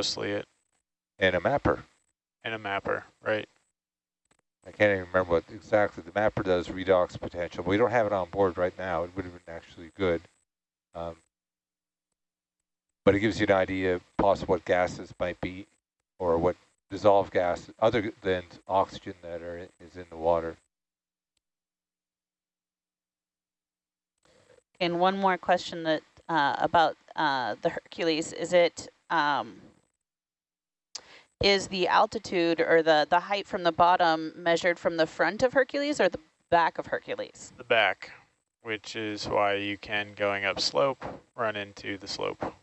mostly it. And a mapper. And a mapper, right. I can't even remember what exactly the mapper does redox potential. But we don't have it on board right now. It would have been actually good. Um, but it gives you an idea possible what gases might be or what dissolved gas other than oxygen that are is in the water. And one more question that uh, about uh, the Hercules. Is it um, is the altitude or the the height from the bottom measured from the front of Hercules or the back of Hercules? The back, which is why you can going up slope run into the slope.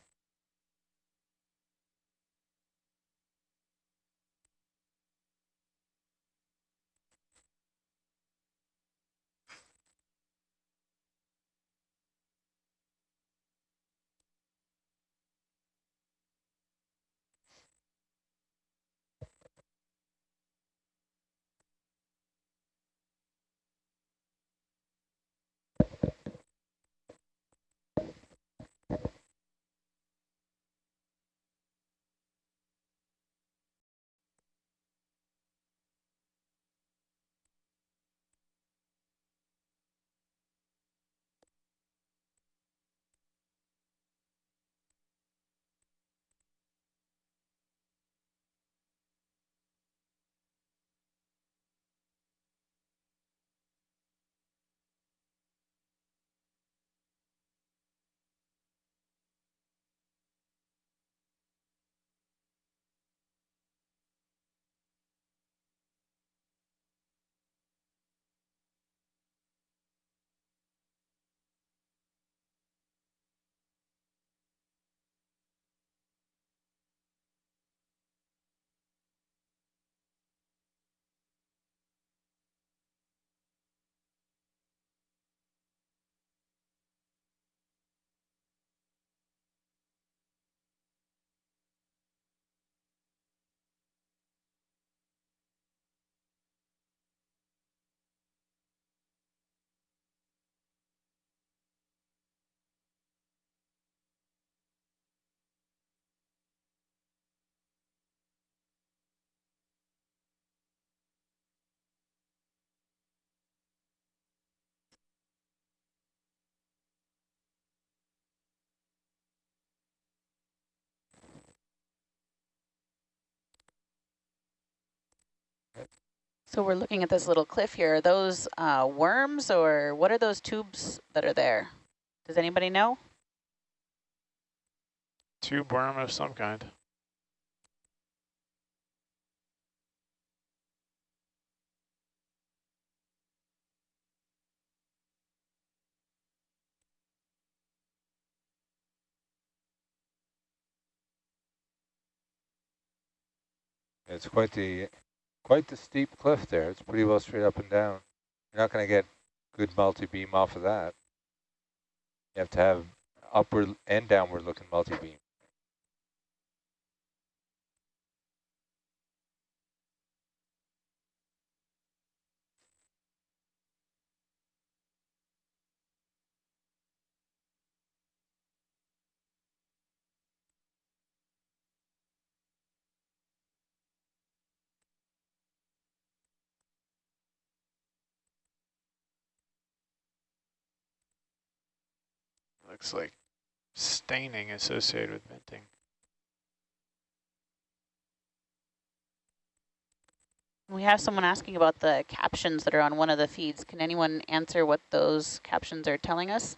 So we're looking at this little cliff here. Are those uh, worms or what are those tubes that are there? Does anybody know? Tube worm of some kind. It's quite the quite the steep cliff there. It's pretty well straight up and down. You're not going to get good multi-beam off of that. You have to have upward and downward looking multi-beam. Looks like staining associated with venting. We have someone asking about the captions that are on one of the feeds. Can anyone answer what those captions are telling us?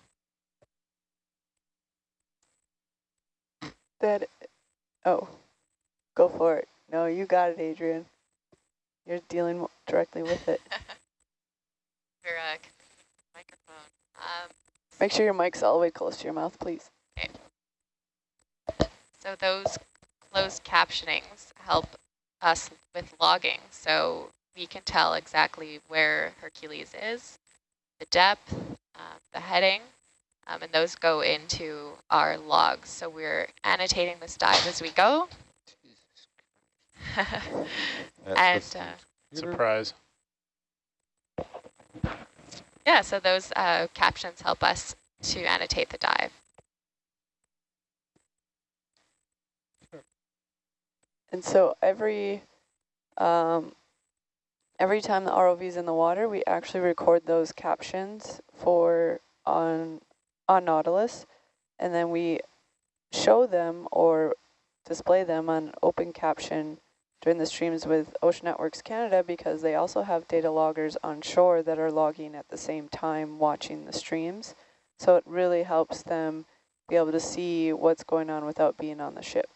That, oh, go for it. No, you got it, Adrian. You're dealing directly with it. Your uh, microphone. Um, Make sure your mic's all the way close to your mouth, please. Okay. So those closed captionings help us with logging. So we can tell exactly where Hercules is, the depth, um, the heading, um, and those go into our logs. So we're annotating this dive as we go. and uh, surprise. Yeah, so those uh, captions help us to annotate the dive. And so every um, every time the ROV is in the water, we actually record those captions for on on Nautilus, and then we show them or display them on open caption during the streams with Ocean Networks Canada because they also have data loggers on shore that are logging at the same time watching the streams. So it really helps them be able to see what's going on without being on the ship.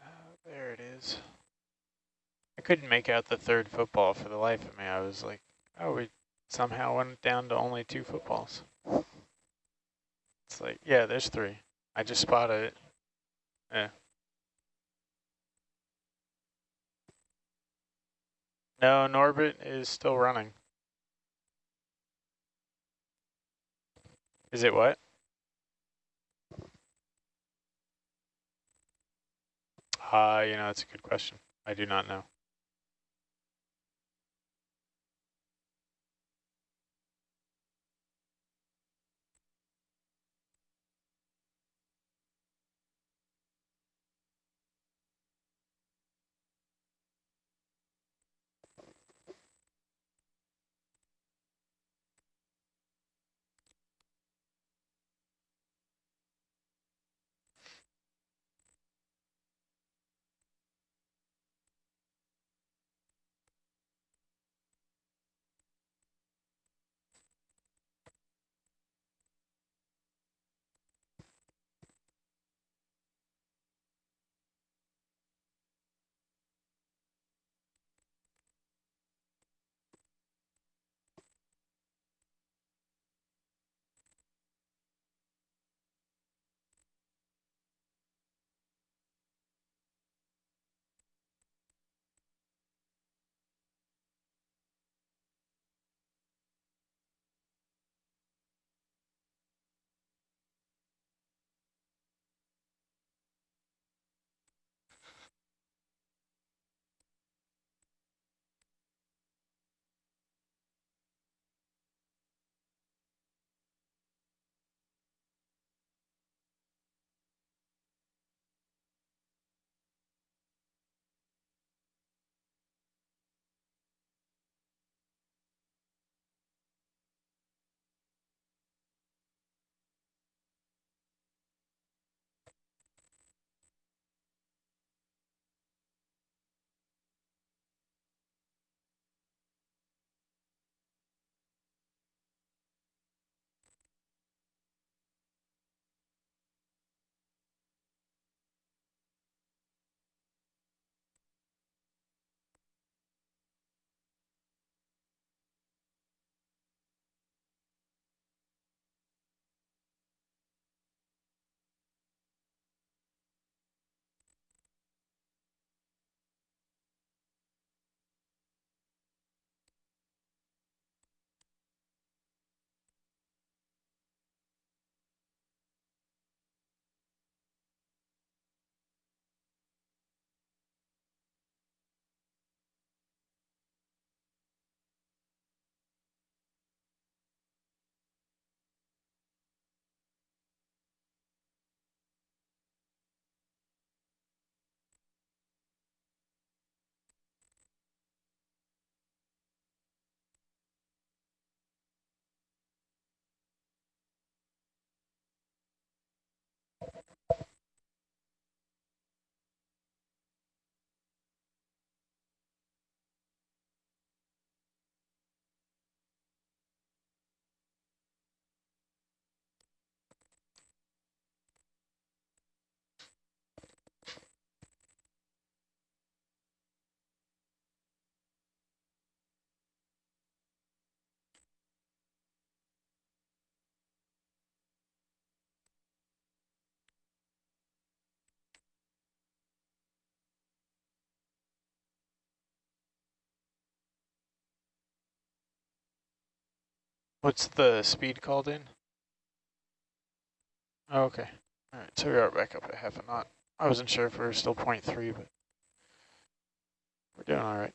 Uh, there it is. I couldn't make out the third football for the life of me. I was like, oh, we somehow went down to only two footballs. It's like, yeah, there's three. I just spotted it. Yeah. No, Norbit is still running. Is it what? Uh, you know, that's a good question. I do not know. What's the speed called in? Oh, okay. All right, so we are back up at half a knot. I wasn't sure if we were still 0.3, but we're doing all right.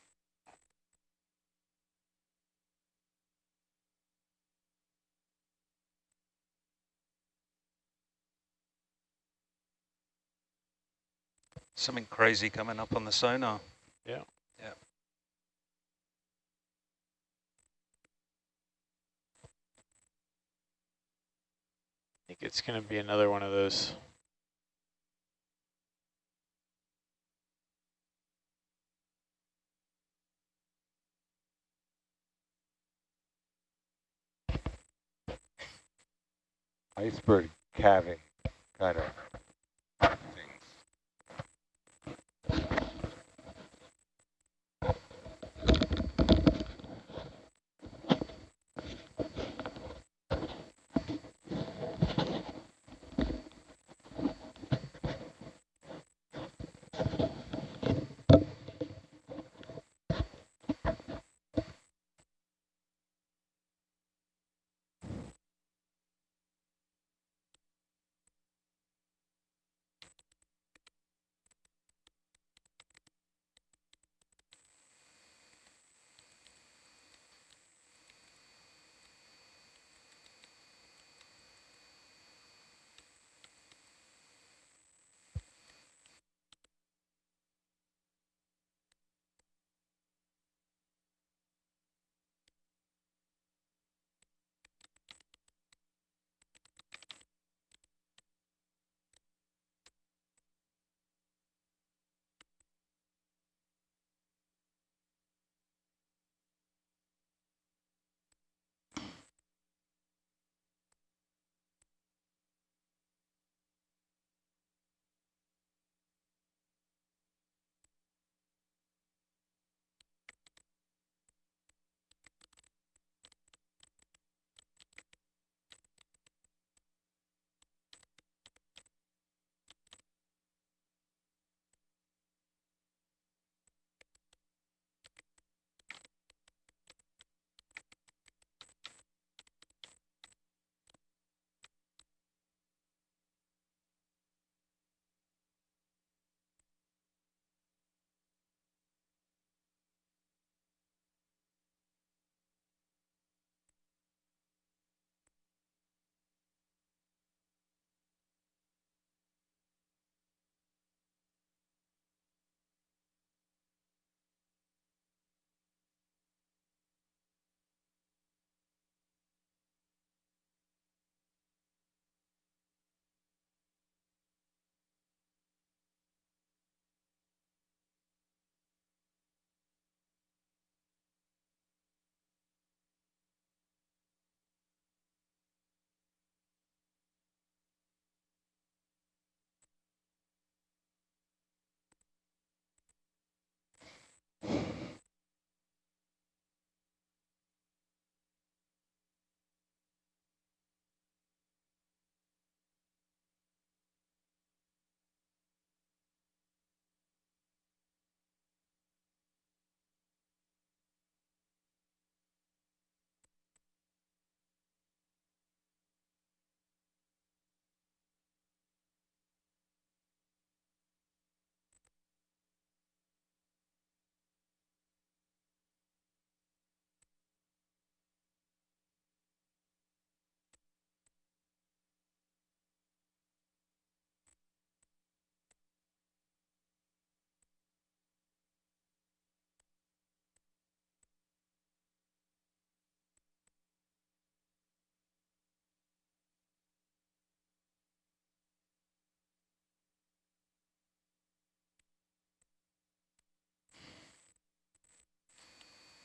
Something crazy coming up on the sonar. Yeah. Think it's going to be another one of those. Iceberg calving kind of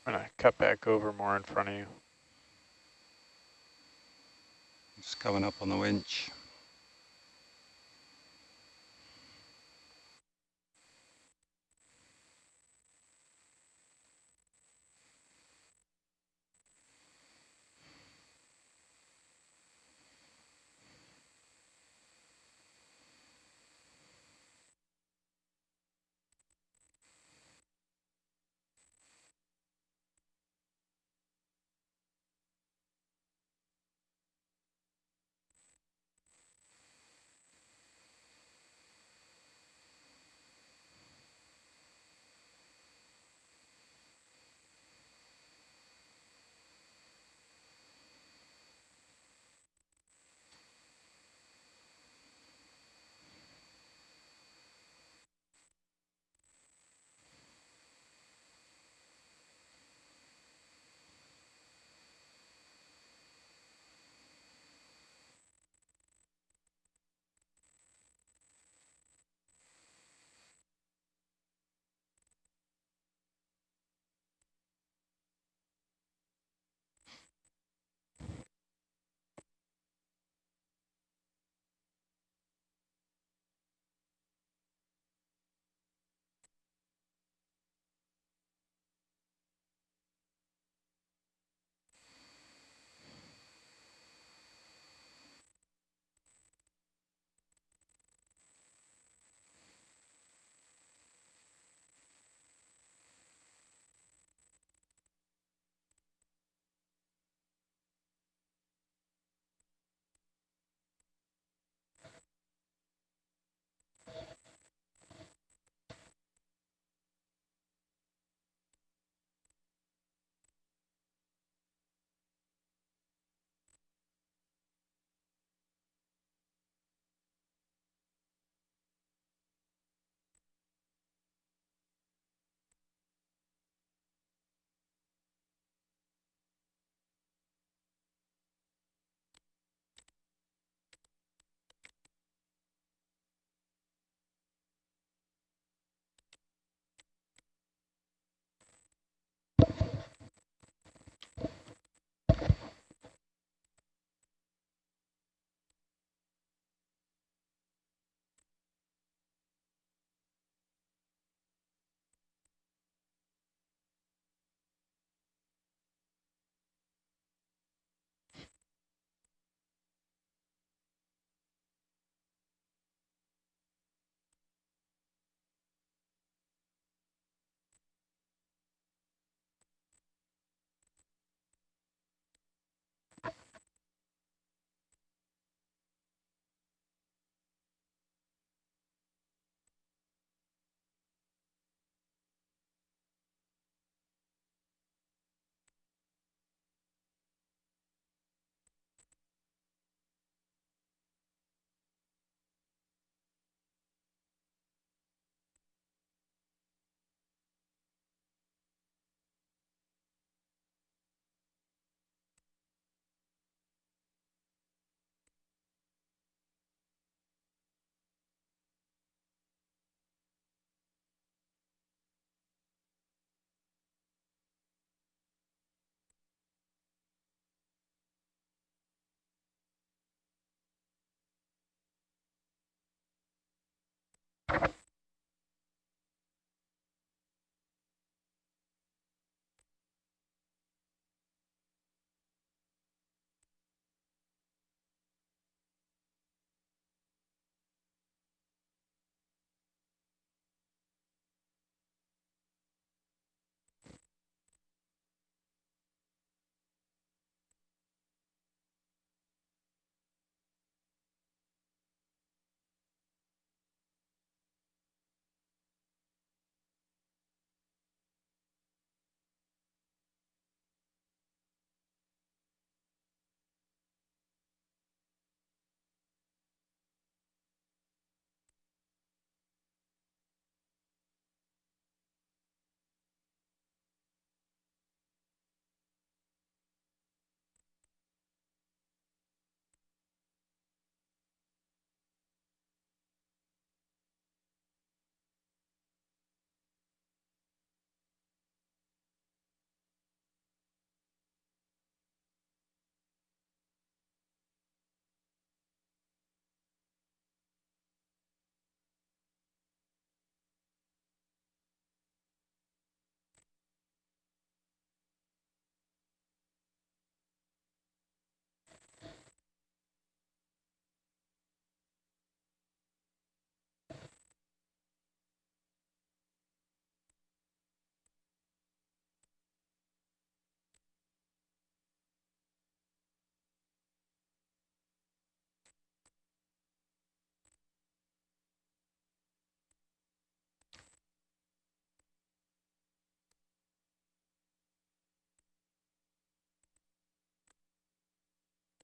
I'm going to cut back over more in front of you. It's coming up on the winch.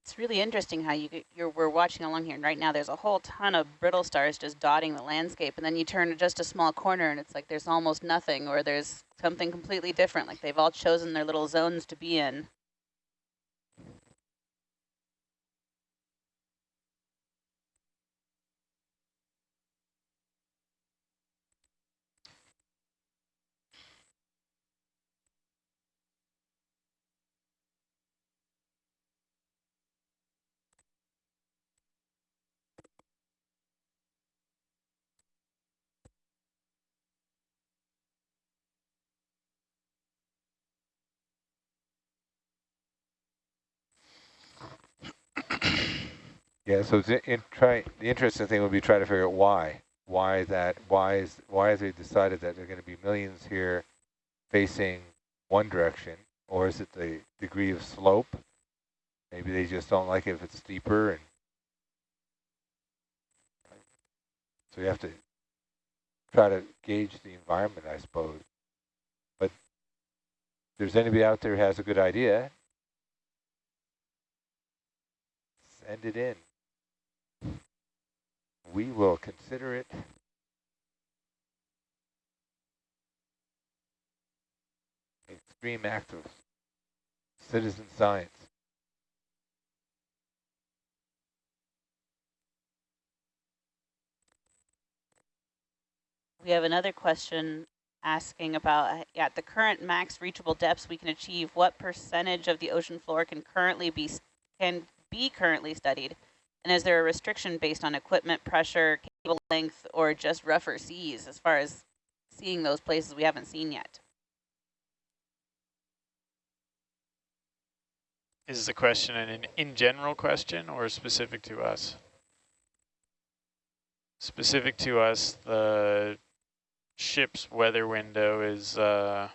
It's really interesting how you you're we're watching along here, and right now there's a whole ton of brittle stars just dotting the landscape, and then you turn to just a small corner, and it's like there's almost nothing, or there's something completely different. Like they've all chosen their little zones to be in. Yeah, so in, try, the interesting thing would be try to figure out why. Why that, why is, why has they decided that there are going to be millions here facing one direction? Or is it the degree of slope? Maybe they just don't like it if it's steeper. and So you have to try to gauge the environment, I suppose. But if there's anybody out there who has a good idea, send it in. We will consider it. Extreme act of citizen science. We have another question asking about, at the current max reachable depths we can achieve, what percentage of the ocean floor can currently be can be currently studied? And is there a restriction based on equipment pressure, cable length, or just rougher seas as far as seeing those places we haven't seen yet? Is the question an in general question or specific to us? Specific to us, the ship's weather window is uh,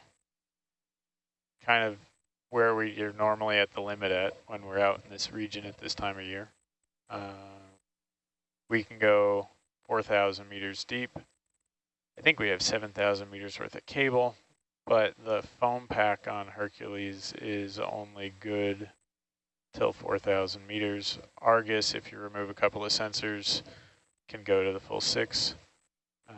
kind of where we are normally at the limit at when we're out in this region at this time of year. Uh, we can go 4,000 meters deep. I think we have 7,000 meters worth of cable, but the foam pack on Hercules is only good till 4,000 meters. Argus, if you remove a couple of sensors, can go to the full six. Uh,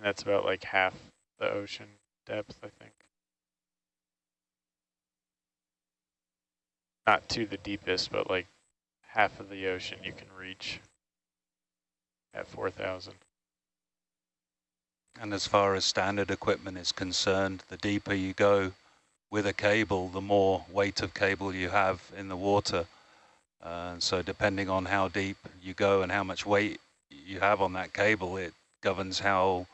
and that's about like half the ocean depth, I think. Not to the deepest, but like half of the ocean you can reach at 4,000. And as far as standard equipment is concerned, the deeper you go with a cable, the more weight of cable you have in the water. Uh, so depending on how deep you go and how much weight you have on that cable, it governs how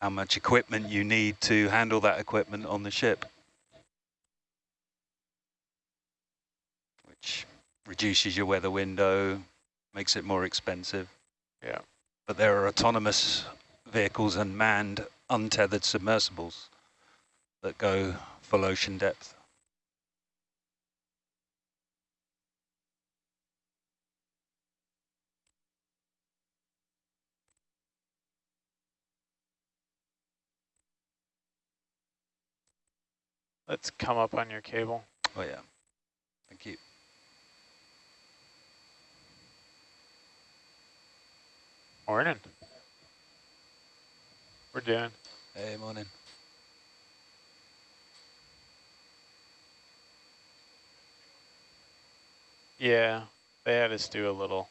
how much equipment you need to handle that equipment on the ship. Which reduces your weather window, makes it more expensive. Yeah. But there are autonomous vehicles and manned untethered submersibles that go full ocean depth. Let's come up on your cable. Oh yeah, thank you. Morning. We're doing. Hey, morning. Yeah, they had us do a little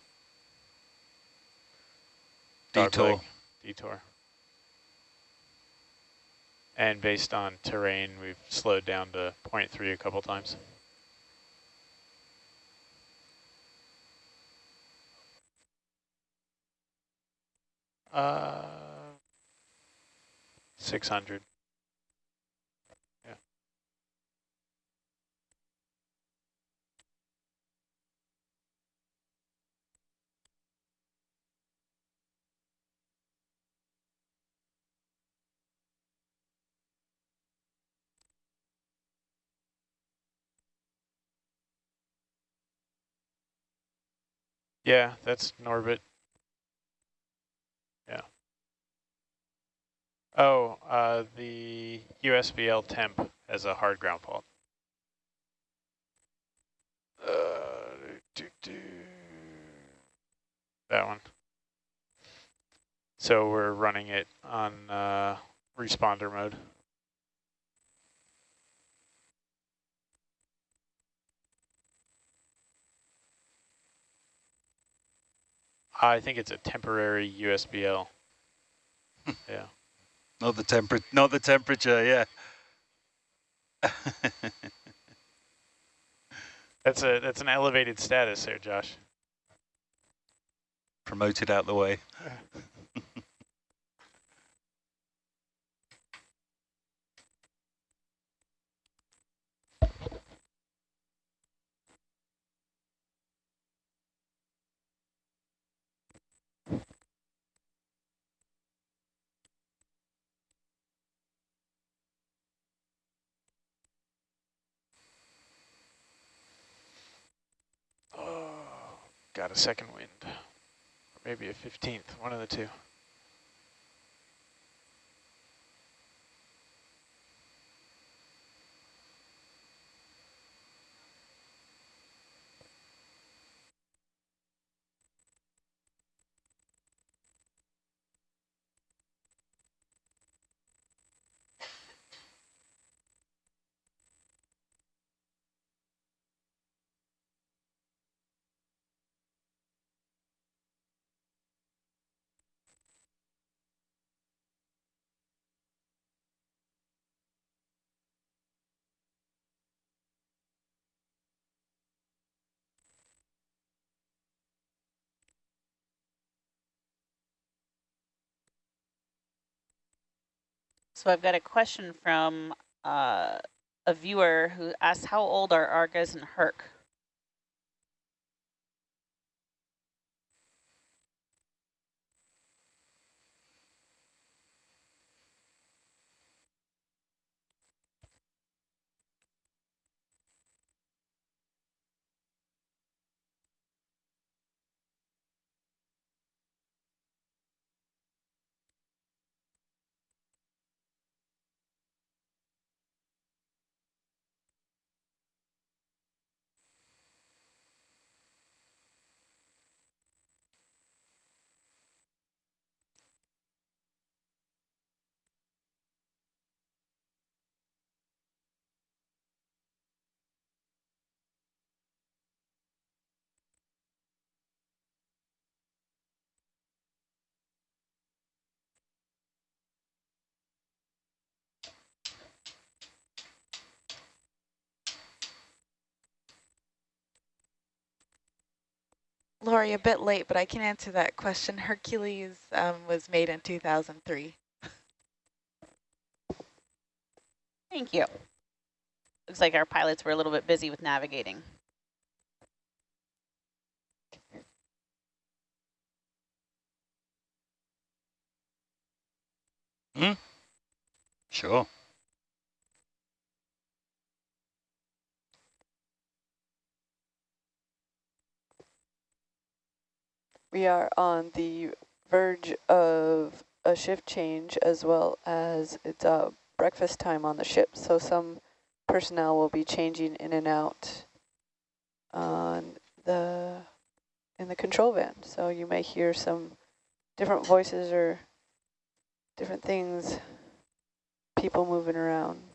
Detour. Detour. And based on terrain, we've slowed down to 0.3 a couple times. Uh, 600. Yeah. Yeah, that's Norbit. Yeah. Oh, uh, the USBL temp as a hard ground fault. Uh, do, do. That one. So we're running it on uh, responder mode. I think it's a temporary USBL. Hmm. yeah. Not the temperature, not the temperature, yeah. That's a that's an elevated status there, Josh. Promoted out the way. Got a second wind. Maybe a 15th, one of the two. So I've got a question from uh, a viewer who asks, how old are Argus and Herc? Lori, a bit late, but I can answer that question. Hercules um, was made in 2003. Thank you. Looks like our pilots were a little bit busy with navigating. Hmm? Sure. We are on the verge of a shift change as well as it's uh, breakfast time on the ship. So some personnel will be changing in and out on the in the control van. So you may hear some different voices or different things, people moving around.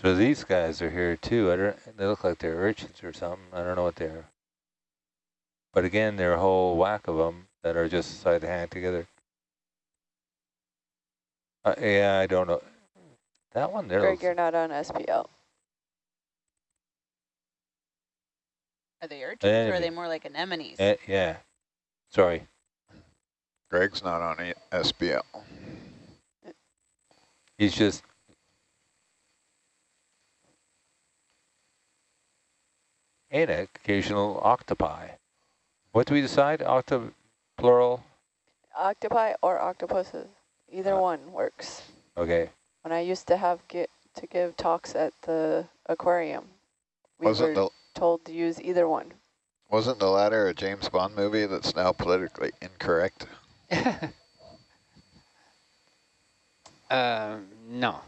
So these guys are here too. I don't. They look like they're urchins or something. I don't know what they are. But again, there are a whole whack of them that are just side to hand together. Uh, yeah, I don't know. That one there. Greg, you're not on SPL. Are they urchins or are they more like anemones? eh, yeah. Sorry. Greg's not on E- SBL. He's just. And occasional octopi. What do we decide? Octo, plural. Octopi or octopuses, either Uh, one works. Okay. When I used to have get to give talks at the aquarium, we Wasn't were the told to use either one. wasn't the latter a James Bond movie that's now politically incorrect? um, no.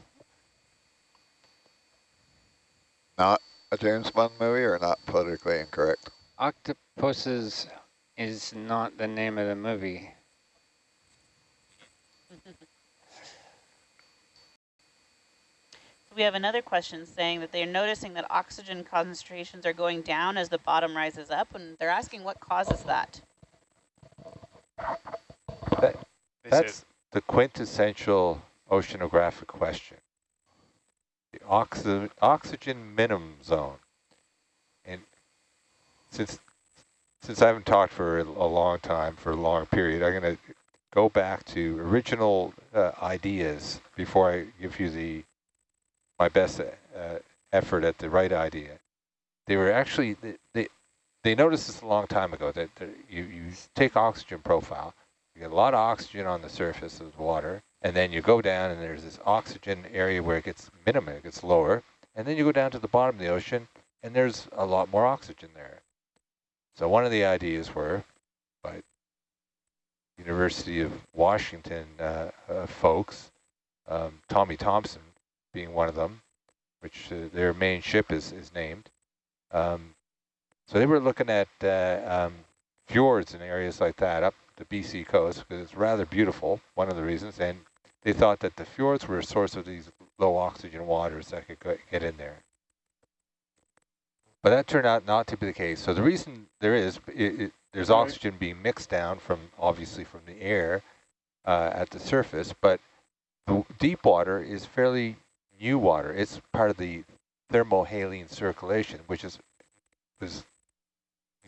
Not a James Bond movie or not politically incorrect? Octopuses is not the name of the movie. We have another question saying that they're noticing that oxygen concentrations are going down as the bottom rises up, and they're asking what causes that. They That's the quintessential oceanographic question. The oxy oxygen minimum zone. And since since I haven't talked for a long time, for a long period, I'm going to go back to original uh, ideas before I give you the my best uh, effort at the right idea. They were actually they they, they noticed this a long time ago that, that you you take oxygen profile, you get a lot of oxygen on the surface of the water, and then you go down and there's this oxygen area where it gets minimum, it gets lower, and then you go down to the bottom of the ocean and there's a lot more oxygen there. So one of the ideas were by University of Washington uh, uh, folks, um, Tommy Thompson being one of them, which uh, their main ship is, is named. Um, so they were looking at uh, um, fjords and areas like that up the BC coast because it's rather beautiful, one of the reasons, and they thought that the fjords were a source of these low oxygen waters that could get in there. But that turned out not to be the case. So the reason there is, it, it, there's Right. oxygen being mixed down from, obviously from the air uh, at the surface, but the deep water is fairly new water. It's part of the thermohaline circulation, which is was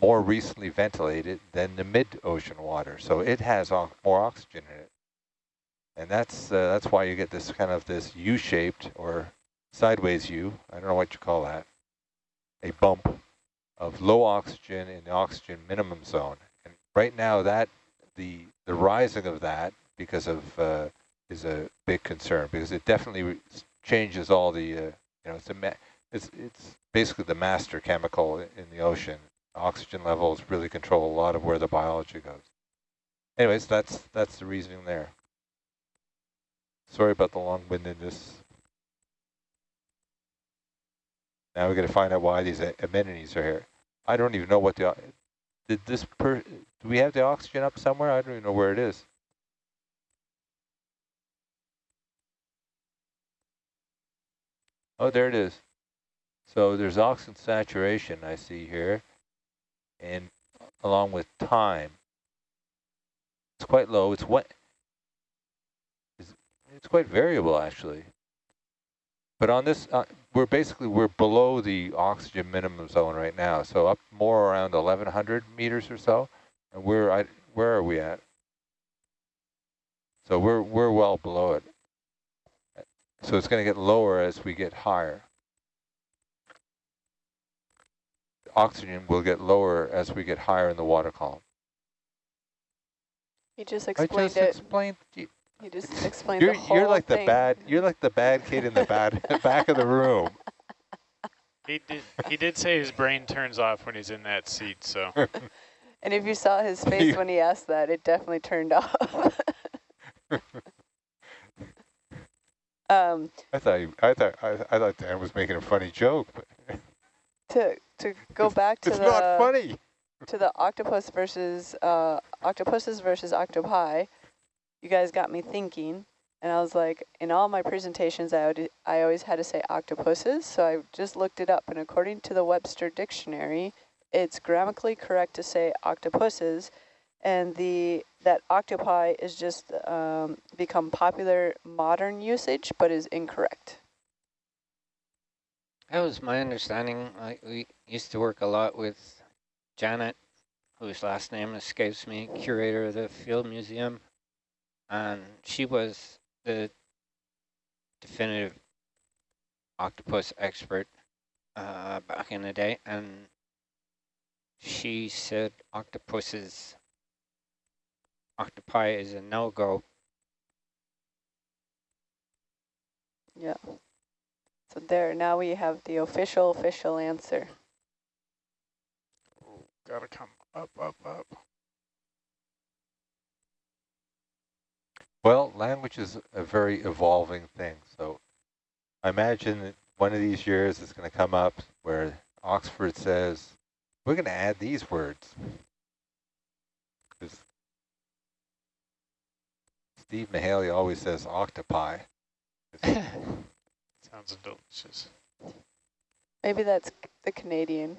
more recently ventilated than the mid-ocean water. So it has more oxygen in it. And that's uh, that's why you get this kind of this U-shaped or sideways U, I don't know what you call that, a bump of low oxygen in the oxygen minimum zone. And right now that the the rising of that because of uh, is a big concern because it definitely changes all the uh, you know it's a it's it's basically the master chemical in the ocean. Oxygen levels really control a lot of where the biology goes. Anyways, that's that's the reasoning there. Sorry about the long-windedness. Now we got to find out why these anemones are here. I don't even know what the did this per. Do we have the oxygen up somewhere? I don't even know where it is. Oh, there it is. So there's oxygen saturation I see here, and along with time. It's quite low. It's what? It's, quite variable actually. But on this, uh, we're basically we're below the oxygen minimum zone right now. So up more around 1,100 meters or so, and we're I, where are we at? So we're we're well below it. So it's going to get lower as we get higher. Oxygen will get lower as we get higher in the water column. He just explained I just it. explained. You- just explained You're the whole you're like the bad you're like the bad kid in the bad back of the room. he did he did say his brain turns off when he's in that seat, so And if you saw his face when he asked that, it definitely turned off. um, I thought he, I thought I, I thought Dan was making a funny joke, but to to go back to it's the not funny. to the octopus versus uh, octopuses versus octopi, you guys got me thinking. And I was like, in all my presentations, I, would, I always had to say octopuses. So I just looked it up. And according to the Webster Dictionary, it's grammatically correct to say octopuses. And the that octopi is just um, become popular modern usage, but is incorrect. That was my understanding. We used to work a lot with Janet, whose last name escapes me, curator of the Field Museum. And she was the definitive octopus expert uh, back in the day. And she said octopuses, octopi is a no-go. Yeah. So there, now we have the official, official answer. Ooh, gotta come up, up, up. Well, language is a very evolving thing. So I imagine one of these years is going to come up where Oxford says, we're going to add these words. Because Steve Mahaley always says octopi. Sounds delicious. Maybe that's the Canadian.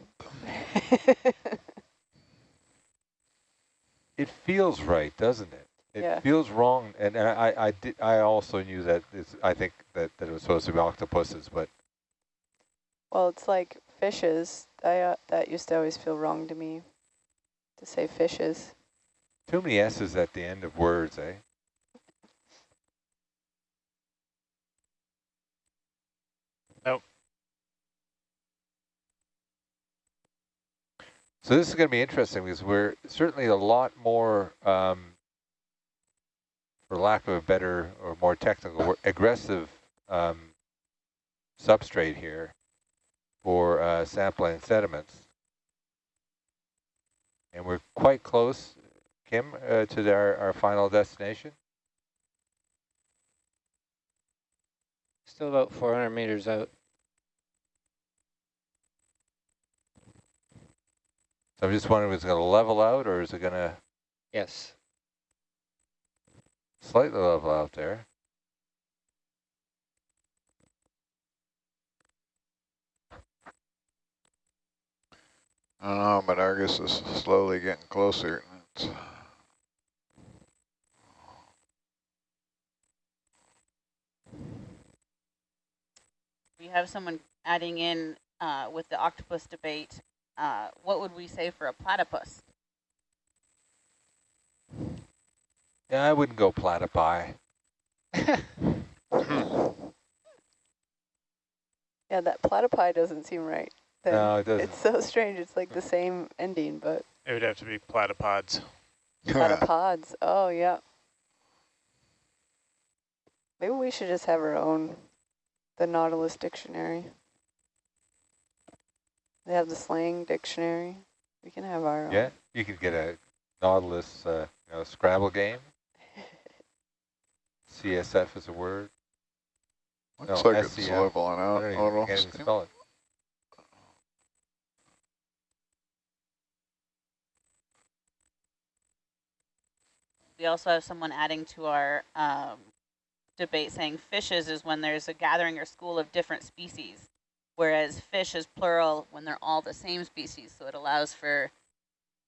it feels right, doesn't it? It Yeah. feels wrong, and, and I, I did. I also knew that. It's, I think that, that it was supposed to be octopuses, but well, it's like fishes. I, uh, that used to always feel wrong to me, to say fishes. too many s's at the end of words, eh? Nope. So this is going to be interesting because we're certainly a lot more, um, for lack of a better or more technical aggressive um, substrate here for uh, sampling sediments. And we're quite close, Kim, uh, to our, our final destination. Still about 400 meters out. So I'm just wondering, is it going to level out or is it going to Yes. Slightly level out there? I don't know, but Argus is slowly getting closer. It's We have someone adding in uh, with the octopus debate. Uh, what would we say for a platypus? Yeah, I wouldn't go platypi. Yeah, that platypi doesn't seem right. then. No, it doesn't. It's so strange. It's like the same ending, but It would have to be platypods. platypods. Oh, yeah. Maybe we should just have our own, the Nautilus dictionary. They have the slang dictionary. We can have our own. Yeah, you could get a Nautilus uh, you know, Scrabble game. CSF is a word. Looks No, like it's SCF. leveling I don't even, almost. can't even spell it. We also have someone adding to our um, debate saying fishes is when there's a gathering or school of different species, whereas fish is plural when they're all the same species. So it allows for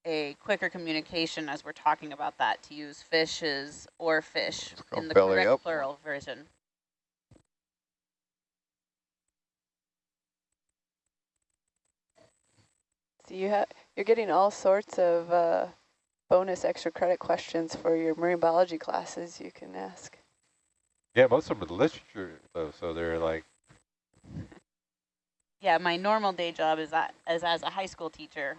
a quicker communication as we're talking about that to use fishes or fish in the correct up. plural version. So you have you're getting all sorts of uh, bonus extra credit questions for your marine biology classes you can ask. Yeah, most of them are literature, though, so they're like, Yeah, my normal day job is, that, is as a high school teacher.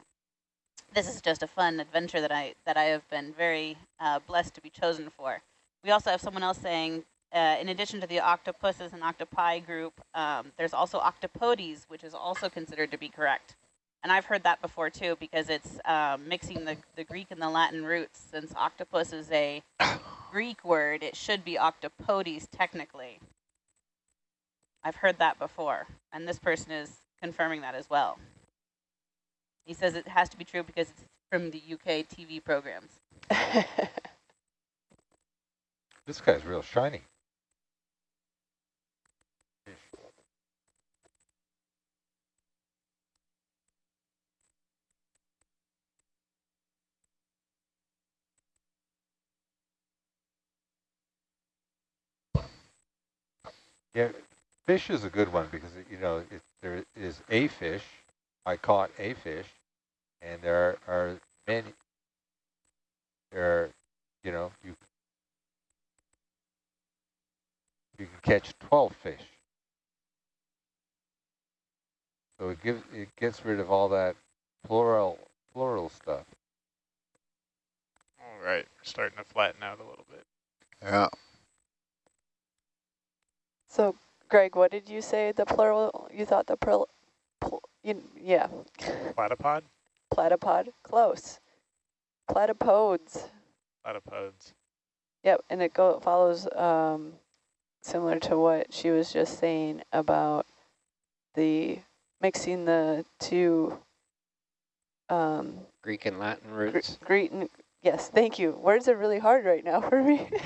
This is just a fun adventure that I that I have been very uh, blessed to be chosen for. We also have someone else saying, uh, in addition to the octopuses and octopi group, um, there's also octopodes, which is also considered to be correct. And I've heard that before too, because it's um, mixing the, the Greek and the Latin roots. Since octopus is a Greek word, it should be octopodes technically. I've heard that before, and this person is confirming that as well. He says it has to be true because it's from the UK TV programs. this guy's real shiny. Yeah, fish is a good one because, you know, it, there is a fish I caught a fish, and there are, are many. There are, you know, you you can catch 12 fish. So it gives it gets rid of all that plural plural stuff. All right, we're starting to flatten out a little bit. Yeah. So, Greg, what did you say the plural, you thought the plural, pl you, yeah, Platypod? platypod, close. Platypodes, Platypods. yep, and it go follows um, similar to what she was just saying about the mixing the two um, Greek and Latin Gre roots. Greek, and- yes, thank you. Words are really hard right now for me.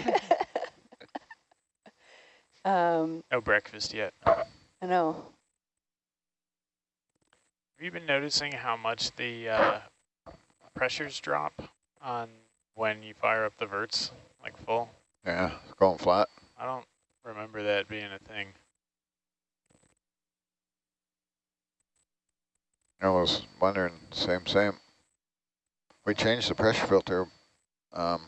um, No breakfast yet. I know. Have you been noticing how much the uh, pressures drop on when you fire up the verts, like full? Yeah, it's going flat. I don't remember that being a thing. I was wondering, same, same. We changed the pressure filter um,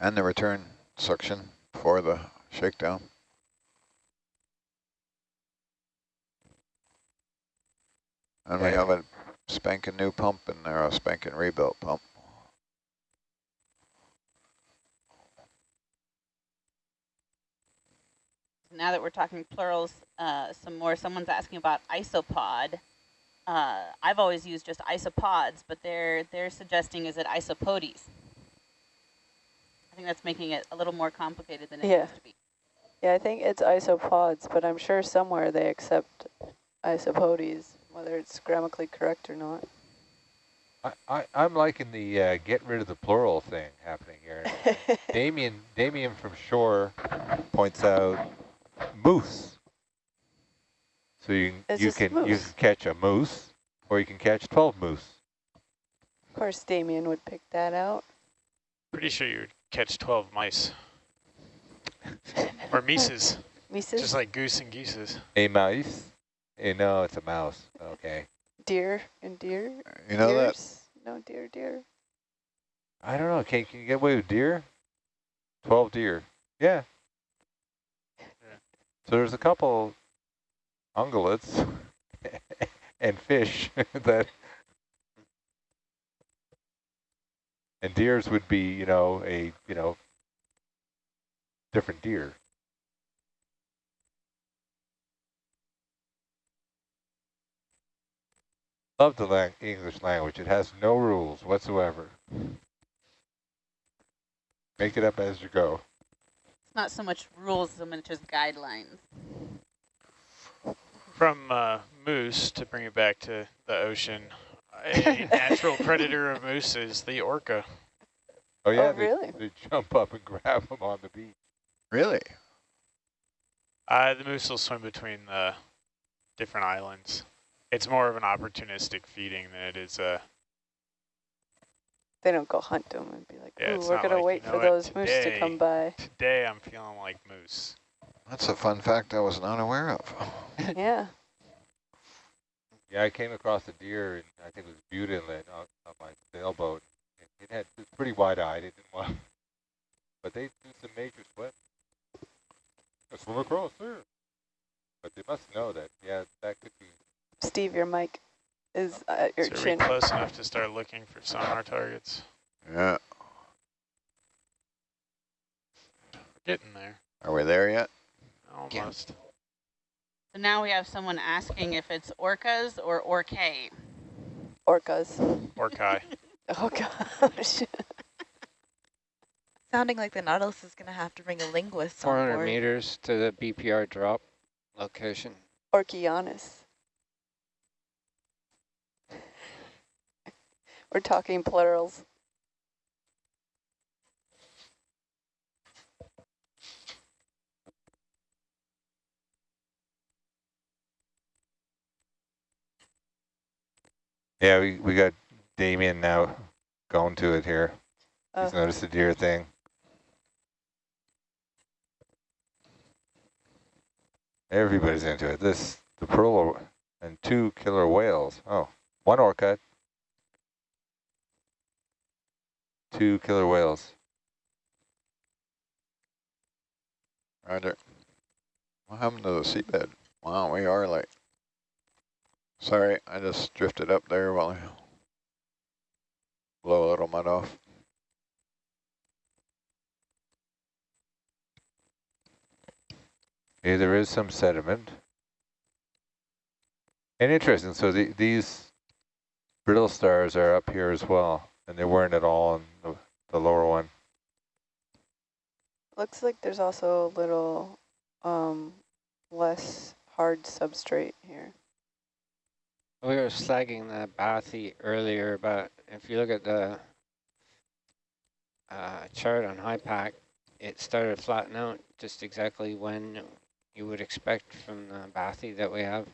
and the return suction for the shakedown. And we have a spanking new pump in there, a spanking rebuilt pump. Now that we're talking plurals, uh, some more. Someone's asking about isopod. Uh, I've always used just isopods, but they're they're suggesting is it isopodes? I think that's making it a little more complicated than it Yeah. used to be. Yeah, I think it's isopods, but I'm sure somewhere they accept isopodes, whether it's grammatically correct or not. I, I, I'm liking the uh, get rid of the plural thing happening here. Damien, Damien from shore points out moose. So you can It's you just can you can catch a moose, or you can catch 12 moose. of course, Damien would pick that out. Pretty sure you would catch 12 mice. or mises, Mises, just like goose and geeses. A mouse? Eh, no, it's a mouse. Okay. deer and deer. You know that Deers? No, deer, deer. I don't know. Can, can you get away with deer? 12 deer. Yeah. So there's a couple ungulates and fish that and deers would be, you know, a, you know, different deer. Love the lang English language. It has no rules whatsoever. Make it up as you go. It's not so much rules so much as guidelines. From uh, moose, to bring it back to the ocean, a natural predator of moose is the orca. Oh yeah, they, really? they jump up and grab them on the beach. really? Uh, the moose will swim between the different islands. It's more of an opportunistic feeding than it is a. They don't go hunt them and be like, Yeah, ooh, we're not going to like, wait you for what, those moose to come by. Today I'm feeling like moose. That's a fun fact I was not aware of. yeah. Yeah, I came across a deer, and I think it was Bute Inlet on, on my sailboat. And it had it was pretty wide-eyed. It didn't want, but they do some major swims. I swim across there. But they must know that. Yeah, that could be. Steve, your mic is oh, at your So are we chin. close enough to start looking for sonar targets? Yeah. We're getting there. Are we there yet? Almost. So now we have someone asking if it's orcas or orcae. Orcas. Orcai. Oh, gosh. Sounding like the Nautilus is going to have to bring a linguist on 400 meters to the BPR drop location. Orchianus. We're talking plurals. Yeah, we we got Damien now going to it here. Uh, He's noticed the deer thing. Everybody's into it. This, the pearl and two killer whales. Oh, one orca. Two killer whales. Roger. What happened to the seabed? Wow, we are like. Sorry, I just drifted up there while I blow a little mud off. Okay, there is some sediment. And interesting, so the, these brittle stars are up here as well, and they weren't at all in the, the lower one. Looks like there's also a little um, less hard substrate here. We were slagging the bathy earlier, but if you look at the uh, chart on HYPACK, it started flattening out just exactly when you would expect from the bathy that we have.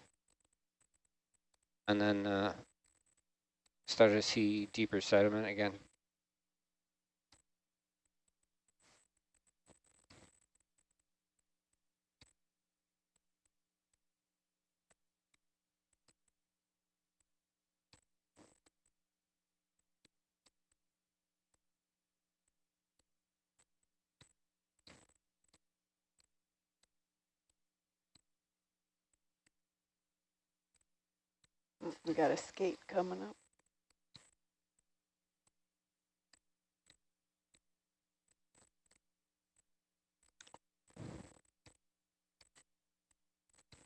And then uh, started to see deeper sediment again. We got a skate coming up.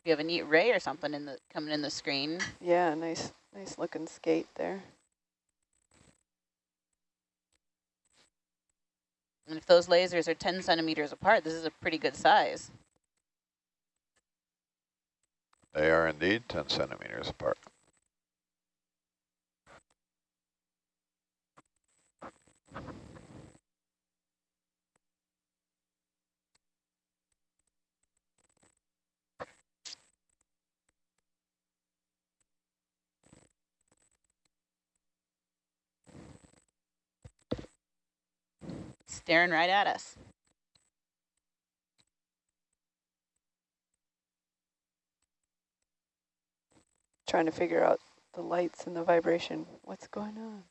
You have a neat ray or something in the coming in the screen. Yeah, nice, nice looking skate there. And if those lasers are 10 centimeters apart, this is a pretty good size. They are indeed 10 centimeters apart. Staring right at us. Trying to figure out the lights and the vibration. What's going on?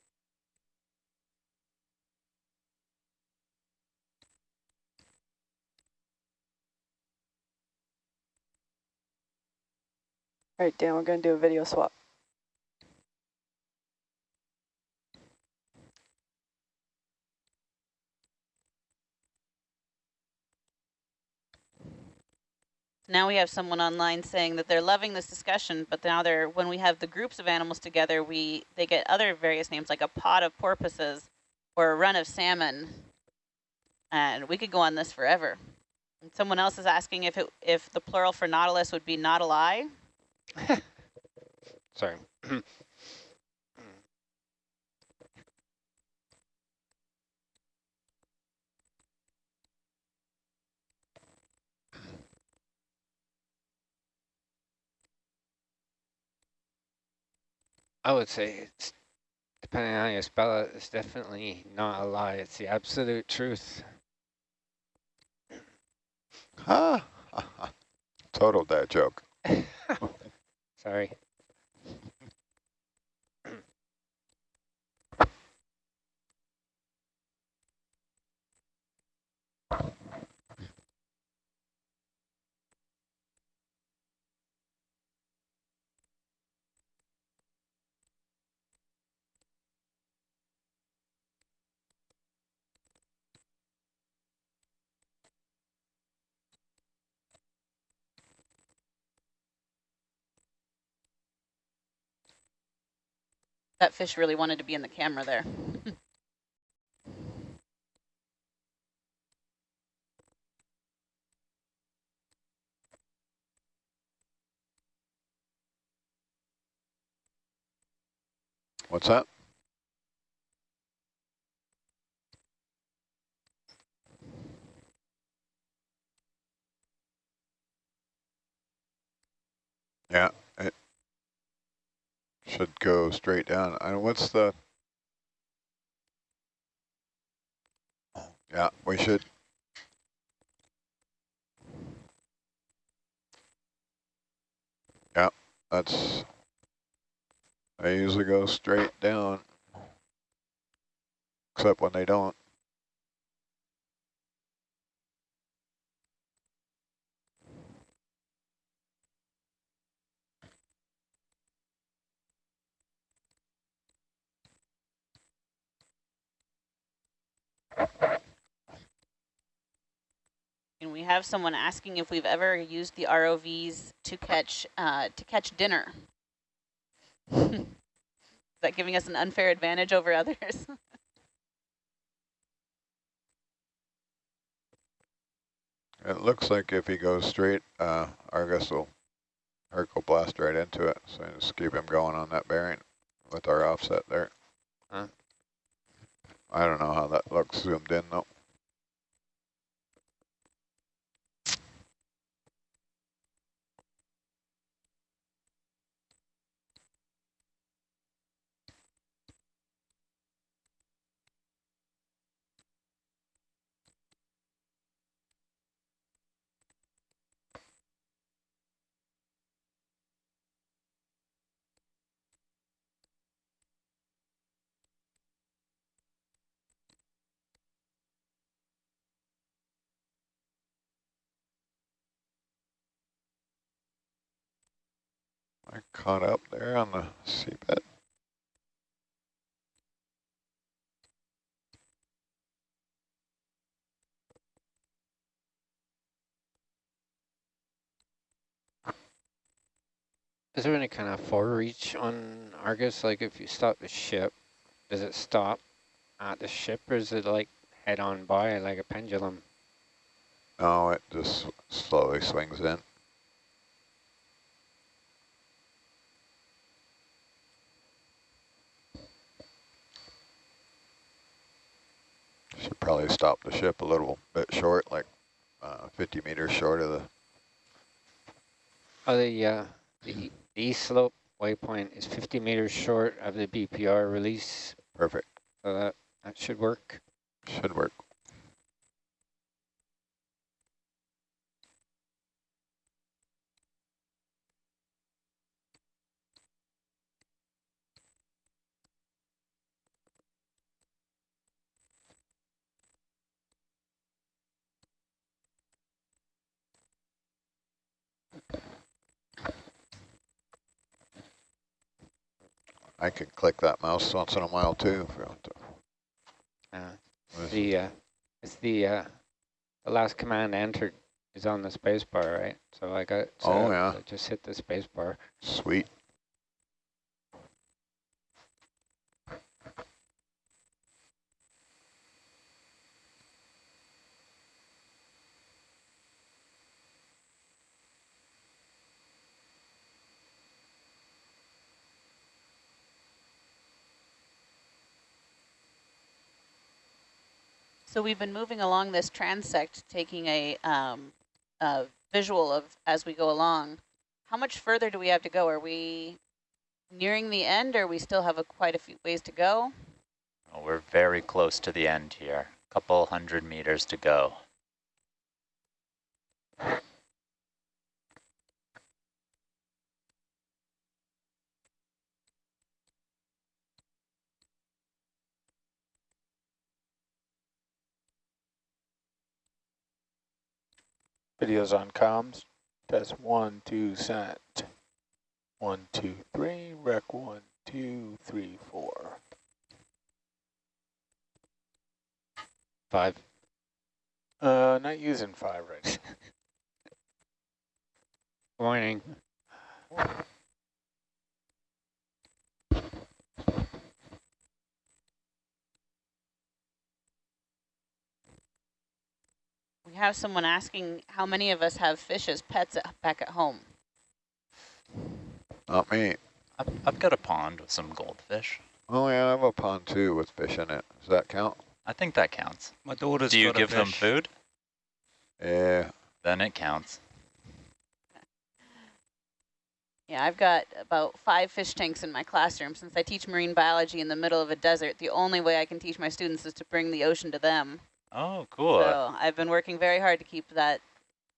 All right, Dan, we're going to do a video swap. Now we have someone online saying that they're loving this discussion, but now they're when we have the groups of animals together, we they get other various names like a pod of porpoises or a run of salmon. And we could go on this forever. And someone else is asking if it if the plural for nautilus would be nautili. Sorry. I would say it's depending on how you spell it, it's definitely not a lie. It's the absolute truth. Ha! Total dad joke. Sorry. That fish really wanted to be in the camera there. What's that? Yeah, should go straight down. And what's the? Yeah, we should. Yeah, that's, they usually go straight down. Except when they don't. And we have someone asking if we've ever used the ROVs to catch uh, to catch dinner. Is that giving us an unfair advantage over others? It looks like if he goes straight, uh, Argus will, Herc will blast right into it. So just keep him going on that bearing with our offset there. I don't know how that looks zoomed in though. I caught up there on the seabed. Is there any kind of forereach on Argus? Like if you stop the ship, does it stop at the ship or is it like head on by like a pendulum? No, it just slowly swings in. Should probably stop the ship a little bit short, like uh, 50 meters short of the. Oh, the, uh, the, the east slope waypoint is 50 meters short of the BPR release. Perfect. So that, that should work. Should work. I can click that mouse once in a while too. If you want to. Uh, is the, uh, it's the, uh, the last command entered is on the space bar, right? So I got, so Oh, yeah. I just hit the space bar. Sweet. So we've been moving along this transect, taking a, um, a visual of as we go along. How much further do we have to go? Are we nearing the end or we still have a, quite a few ways to go? Well, we're very close to the end here. A couple hundred meters to go. Videos on comms. Test one, two, sent. One, two, three, rec one, two, three, four. Five. Uh, not using five right now. Morning. We have someone asking how many of us have fish as pets at, back at home. Not me. I've, I've got a pond with some goldfish. Oh yeah, I have a pond too with fish in it. Does that count? I think that counts. My daughter's Do you got a give them food? Yeah. Then it counts. Yeah, I've got about five fish tanks in my classroom. Since I teach marine biology in the middle of a desert, the only way I can teach my students is to bring the ocean to them. Oh, cool. So I've been working very hard to keep that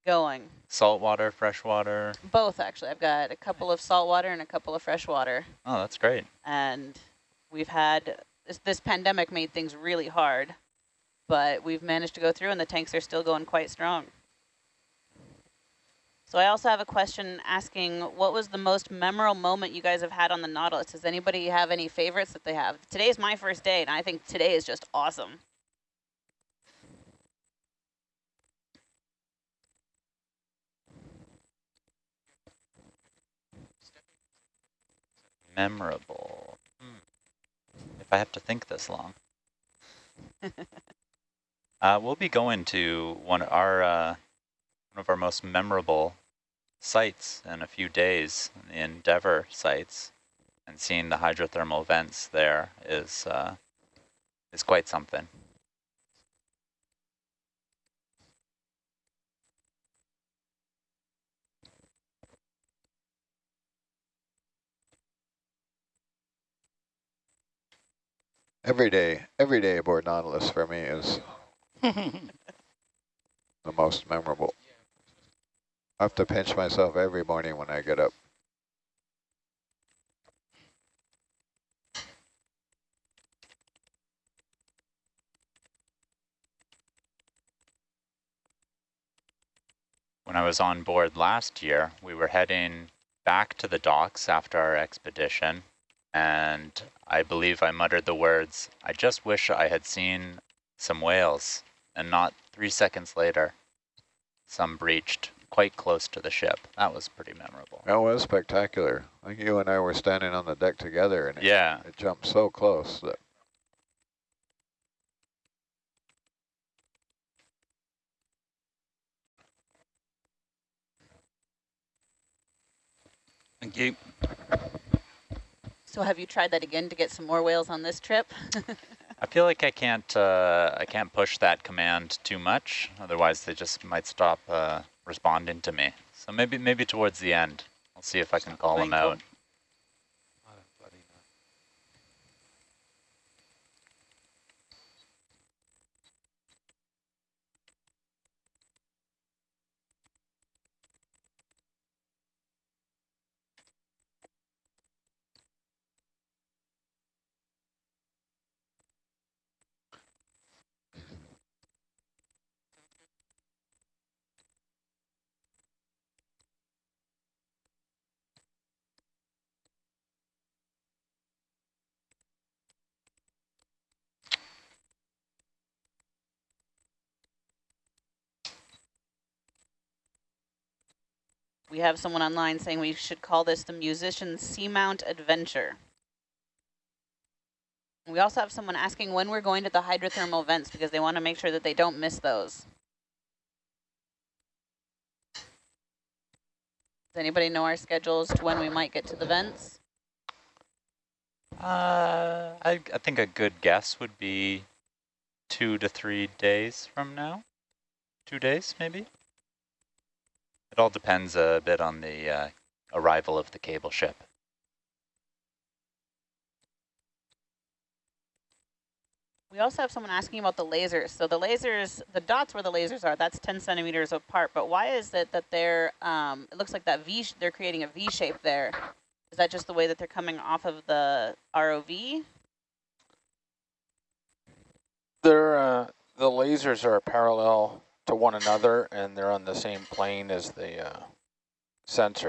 going. Saltwater, freshwater. Both, actually. I've got a couple of saltwater and a couple of freshwater. Oh, that's great. And we've had, this, this pandemic made things really hard, but we've managed to go through and the tanks are still going quite strong. So I also have a question asking, what was the most memorable moment you guys have had on the Nautilus? Does anybody have any favorites that they have? Today's my first day, and I think today is just awesome. Memorable. If I have to think this long. uh, we'll be going to one of our uh, one of our most memorable sites in a few days, the Endeavour sites, and seeing the hydrothermal vents there is uh, is quite something. Every day, every day aboard Nautilus for me is the most memorable. I have to pinch myself every morning when I get up. When I was on board last year, we were heading back to the docks after our expedition, and I believe I muttered the words, I just wish I had seen some whales, and not three seconds later, some breached quite close to the ship. That was pretty memorable. That was spectacular. I think you and I were standing on the deck together and it, Yeah, it jumped so close that Thank you. So have you tried that again to get some more whales on this trip? I feel like I can't uh, I can't push that command too much, otherwise they just might stop uh, responding to me. So maybe maybe towards the end, I'll see if I can call them out. We have someone online saying we should call this the Musician Seamount Adventure. We also have someone asking when we're going to the hydrothermal vents because they want to make sure that they don't miss those. Does anybody know our schedules to when we might get to the vents? Uh, I I think a good guess would be two to three days from now. Two days, maybe. It all depends a bit on the uh, arrival of the cable ship. We also have someone asking about the lasers. So the lasers, the dots where the lasers are, that's 10 centimeters apart. But why is it that they're, um, it looks like that V, they're creating a V shape there. Is that just the way that they're coming off of the ROV? They're, uh, the lasers are parallel to one another and they're on the same plane as the uh, sensors.